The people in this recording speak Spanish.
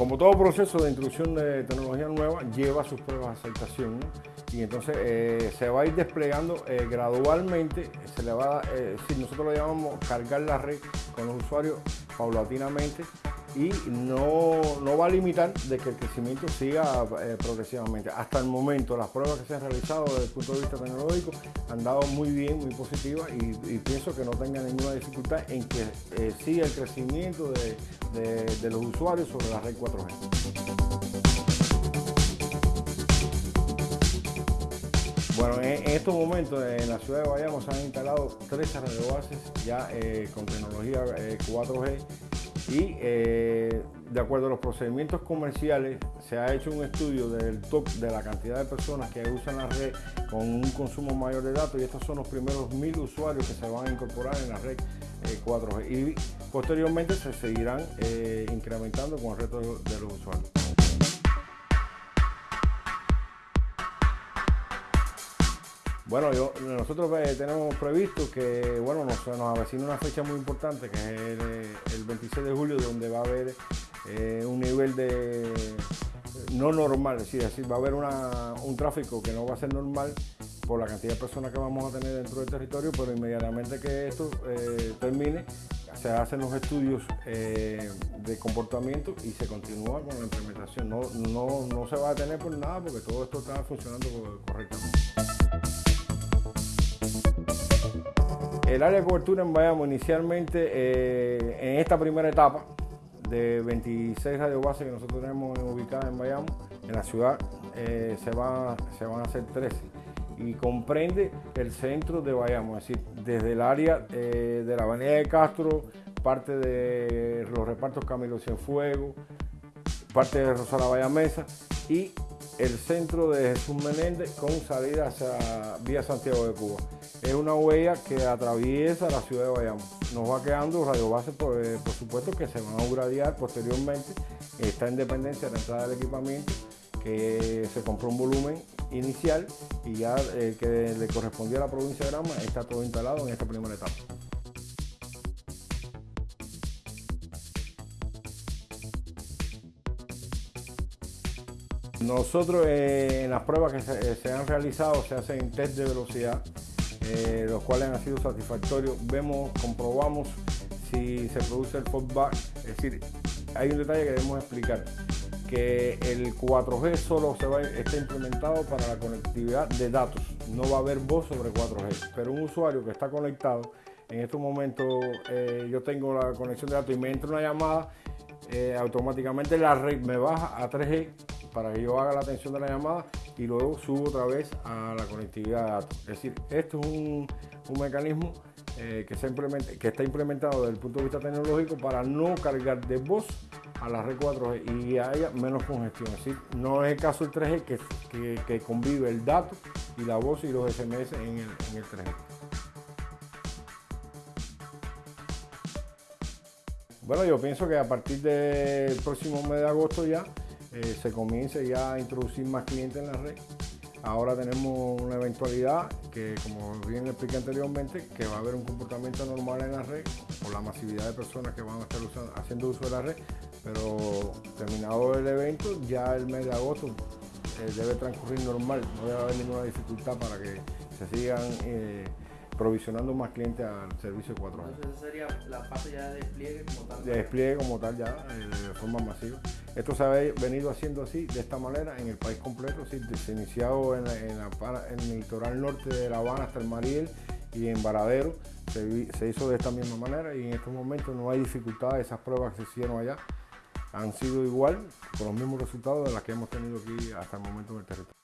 Como todo proceso de introducción de tecnología nueva, lleva sus pruebas de aceptación y entonces eh, se va a ir desplegando eh, gradualmente, se le va eh, si nosotros lo llamamos cargar la red con los usuarios paulatinamente y no, no, va a limitar de que el crecimiento siga eh, progresivamente. Hasta el momento las pruebas que se han realizado desde el punto de vista tecnológico han dado muy bien, muy positivas y, pienso que no tenga ninguna dificultad en que eh, siga el crecimiento de, de, los usuarios sobre la red 4G. Bueno, en, estos momentos en la ciudad de Bayamo se han instalado tres radiobases ya eh, con tecnología 4G y eh, de acuerdo a los procedimientos comerciales se ha hecho un estudio del top de la cantidad de personas que usan la red con un consumo mayor de datos y estos son los primeros mil usuarios que se van a incorporar en la red 4G eh, y posteriormente se seguirán eh, incrementando con el resto de los usuarios. Bueno, nosotros eh, tenemos previsto que bueno, nos, nos avecina una fecha muy importante que es el, 26 de julio donde va a haber eh, un nivel de no normal, es decir, va a haber un tráfico que no va a ser normal por la cantidad de personas que vamos a tener dentro del territorio, pero inmediatamente que esto eh, termine, se hacen los estudios de comportamiento y se continúa con la implementación. No, no, no se va a detener por nada porque todo esto está funcionando correctamente. El área de cobertura en Bayamo inicialmente eh, en esta primera etapa de 26 radiobases que nosotros tenemos ubicadas en Bayamo, en la ciudad, eh, se, va, se van a hacer 13 y comprende el centro de Bayamo, es decir, desde el área eh, de la avenida de Castro, parte de los repartos Camilo Cienfuegos, parte de Rosala Bayamesa y el centro de Jesús Menéndez con salida hacia vía Santiago de Cuba. Es una huella que atraviesa la ciudad de Bayamo. Nos va quedando radiobases, por, eh, por supuesto, que se van a uradiar posteriormente. Está en dependencia de la entrada del equipamiento, que se compró un volumen inicial y ya el que le correspondía a la provincia de Granma está todo instalado en esta primera etapa. Nosotros eh, en las pruebas que se, eh, han realizado se hacen test de velocidad, eh, los cuales han sido satisfactorios. Vemos, comprobamos si se produce el feedback. Es decir, hay un detalle que debemos explicar, que el 4G solo se va, está implementado para la conectividad de datos. No va a haber voz sobre 4G, pero un usuario que está conectado, en estos momentos yo tengo la conexión de datos y me entra una llamada, automáticamente la red me baja a 3G para que yo haga la atención de la llamada y luego subo otra vez a la conectividad de datos. Es decir, esto es un, mecanismo eh, que, que está implementado desde el punto de vista tecnológico para no cargar de voz a la red 4G y haya menos congestión. Es decir, no es el caso del 3G que, convive el dato y la voz y los SMS en el, en el 3G. Bueno, yo pienso que a partir del próximo mes de agosto ya eh, se comience ya a introducir más clientes en la red. Ahora tenemos una eventualidad que, como bien expliqué anteriormente, que va a haber un comportamiento normal en la red por la masividad de personas que van a estar haciendo uso de la red, pero terminado el evento, ya el mes de agosto eh, debe transcurrir normal, no debe haber ninguna dificultad para que se sigan eh, provisionando más clientes al servicio 4G. Entonces esa sería la fase ya de despliegue como tal. De despliegue como tal ya, de forma masiva. Esto se ha venido haciendo así, de esta manera, en el país completo. ¿sí? Se inició en, el litoral norte de La Habana hasta el Mariel y en Varadero. Se, hizo de esta misma manera y en estos momentos no hay dificultad. Esas pruebas que se hicieron allá han sido igual, con los mismos resultados de las que hemos tenido aquí hasta el momento en el territorio.